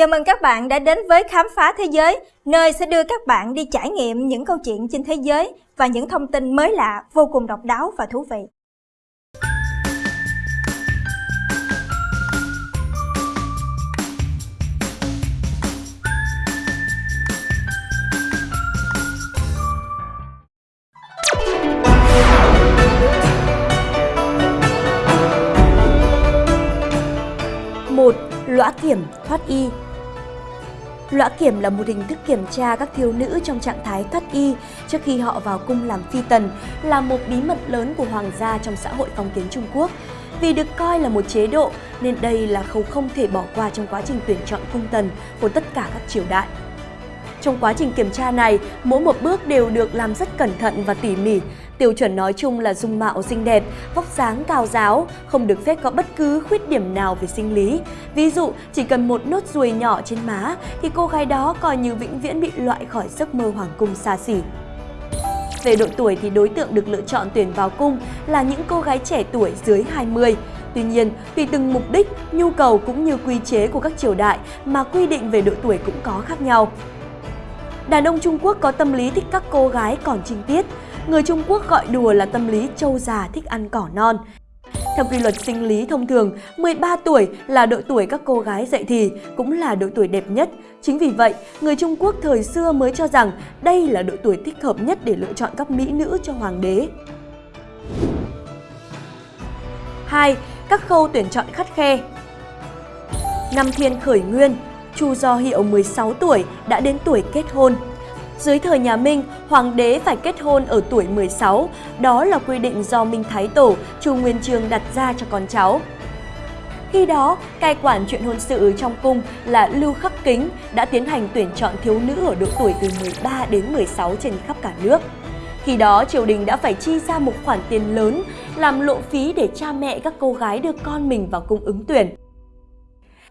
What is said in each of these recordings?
Chào mừng các bạn đã đến với Khám phá Thế giới, nơi sẽ đưa các bạn đi trải nghiệm những câu chuyện trên thế giới và những thông tin mới lạ, vô cùng độc đáo và thú vị. một Lõa kiểm thoát y Lõa kiểm là một hình thức kiểm tra các thiếu nữ trong trạng thái thoát y trước khi họ vào cung làm phi tần, là một bí mật lớn của hoàng gia trong xã hội phong kiến Trung Quốc. Vì được coi là một chế độ nên đây là khâu không thể bỏ qua trong quá trình tuyển chọn cung tần của tất cả các triều đại. Trong quá trình kiểm tra này, mỗi một bước đều được làm rất cẩn thận và tỉ mỉ. Tiêu chuẩn nói chung là dung mạo xinh đẹp, vóc dáng cao giáo, không được phép có bất cứ khuyết điểm nào về sinh lý. Ví dụ, chỉ cần một nốt ruồi nhỏ trên má thì cô gái đó coi như vĩnh viễn bị loại khỏi giấc mơ hoàng cung xa xỉ. Về độ tuổi thì đối tượng được lựa chọn tuyển vào cung là những cô gái trẻ tuổi dưới 20. Tuy nhiên, tùy từng mục đích, nhu cầu cũng như quy chế của các triều đại mà quy định về độ tuổi cũng có khác nhau. Đàn ông Trung Quốc có tâm lý thích các cô gái còn trinh tiết. Người Trung Quốc gọi đùa là tâm lý trâu già thích ăn cỏ non. Theo quy luật sinh lý thông thường, 13 tuổi là độ tuổi các cô gái dậy thì, cũng là độ tuổi đẹp nhất. Chính vì vậy, người Trung Quốc thời xưa mới cho rằng đây là độ tuổi thích hợp nhất để lựa chọn các mỹ nữ cho hoàng đế. 2. Các khâu tuyển chọn khắt khe Năm thiên khởi nguyên, Chu Do Hiệu 16 tuổi đã đến tuổi kết hôn. Dưới thời nhà Minh, hoàng đế phải kết hôn ở tuổi 16, đó là quy định do Minh Thái Tổ, Chu Nguyên Chương đặt ra cho con cháu. Khi đó, cai quản chuyện hôn sự trong cung là Lưu Khắc Kính đã tiến hành tuyển chọn thiếu nữ ở độ tuổi từ 13 đến 16 trên khắp cả nước. Khi đó, triều đình đã phải chi ra một khoản tiền lớn làm lộ phí để cha mẹ các cô gái đưa con mình vào cung ứng tuyển.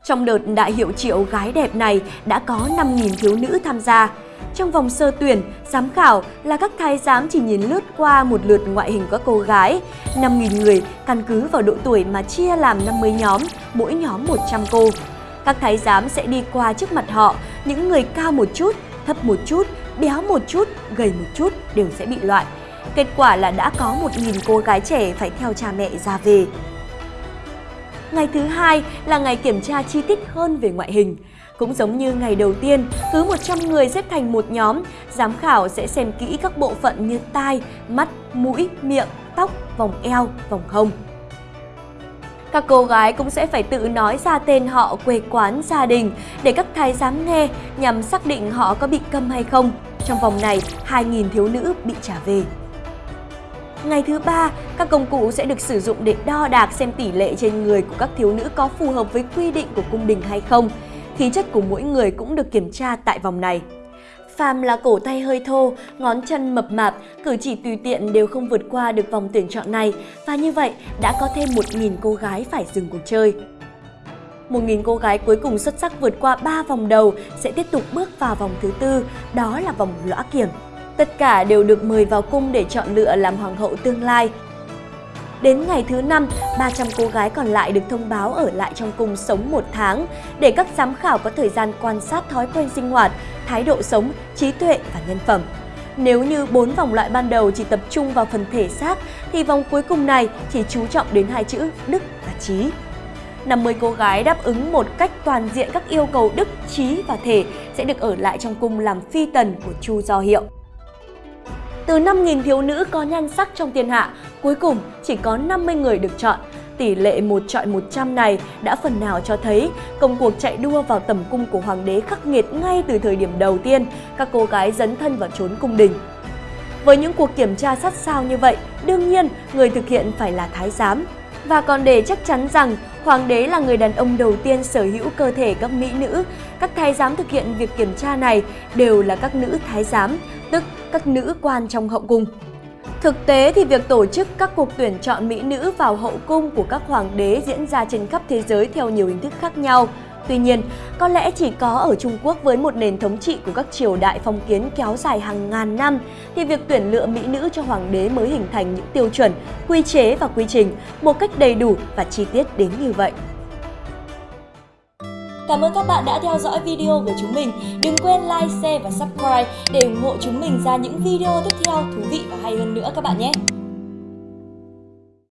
Trong đợt đại hiệu triệu gái đẹp này đã có 5.000 thiếu nữ tham gia. Trong vòng sơ tuyển, giám khảo là các thái giám chỉ nhìn lướt qua một lượt ngoại hình các cô gái. 5.000 người căn cứ vào độ tuổi mà chia làm 50 nhóm, mỗi nhóm 100 cô. Các thái giám sẽ đi qua trước mặt họ, những người cao một chút, thấp một chút, béo một chút, gầy một chút đều sẽ bị loại. Kết quả là đã có 1.000 cô gái trẻ phải theo cha mẹ ra về. Ngày thứ hai là ngày kiểm tra chi tiết hơn về ngoại hình. Cũng giống như ngày đầu tiên, cứ 100 người xếp thành một nhóm, giám khảo sẽ xem kỹ các bộ phận như tai, mắt, mũi, miệng, tóc, vòng eo, vòng hông. Các cô gái cũng sẽ phải tự nói ra tên họ, quê quán, gia đình để các thái giám nghe nhằm xác định họ có bị câm hay không. Trong vòng này, 2.000 thiếu nữ bị trả về. Ngày thứ ba, các công cụ sẽ được sử dụng để đo đạc xem tỷ lệ trên người của các thiếu nữ có phù hợp với quy định của cung đình hay không. Khí chất của mỗi người cũng được kiểm tra tại vòng này. Phàm là cổ tay hơi thô, ngón chân mập mạp, cử chỉ tùy tiện đều không vượt qua được vòng tuyển chọn này và như vậy đã có thêm 1.000 cô gái phải dừng cuộc chơi. 1.000 cô gái cuối cùng xuất sắc vượt qua 3 vòng đầu sẽ tiếp tục bước vào vòng thứ tư, đó là vòng lõa kiểm. Tất cả đều được mời vào cung để chọn lựa làm hoàng hậu tương lai. Đến ngày thứ năm, 300 cô gái còn lại được thông báo ở lại trong cung sống một tháng để các giám khảo có thời gian quan sát thói quen sinh hoạt, thái độ sống, trí tuệ và nhân phẩm. Nếu như bốn vòng loại ban đầu chỉ tập trung vào phần thể xác, thì vòng cuối cùng này chỉ chú trọng đến hai chữ đức và trí. 50 cô gái đáp ứng một cách toàn diện các yêu cầu đức, trí và thể sẽ được ở lại trong cung làm phi tần của Chu Do Hiệu. Từ 5.000 thiếu nữ có nhan sắc trong thiên hạ, cuối cùng chỉ có 50 người được chọn. Tỷ lệ một chọi 100 này đã phần nào cho thấy công cuộc chạy đua vào tầm cung của hoàng đế khắc nghiệt ngay từ thời điểm đầu tiên, các cô gái dấn thân vào trốn cung đình. Với những cuộc kiểm tra sát sao như vậy, đương nhiên người thực hiện phải là thái giám. Và còn để chắc chắn rằng hoàng đế là người đàn ông đầu tiên sở hữu cơ thể các mỹ nữ, các thái giám thực hiện việc kiểm tra này đều là các nữ thái giám, tức các nữ quan trong hậu cung. Thực tế thì việc tổ chức các cuộc tuyển chọn mỹ nữ vào hậu cung của các hoàng đế diễn ra trên khắp thế giới theo nhiều hình thức khác nhau. Tuy nhiên, có lẽ chỉ có ở Trung Quốc với một nền thống trị của các triều đại phong kiến kéo dài hàng ngàn năm thì việc tuyển lựa mỹ nữ cho hoàng đế mới hình thành những tiêu chuẩn, quy chế và quy trình một cách đầy đủ và chi tiết đến như vậy. Cảm ơn các bạn đã theo dõi video của chúng mình. Đừng quên like, share và subscribe để ủng hộ chúng mình ra những video tiếp theo thú vị và hay hơn nữa các bạn nhé.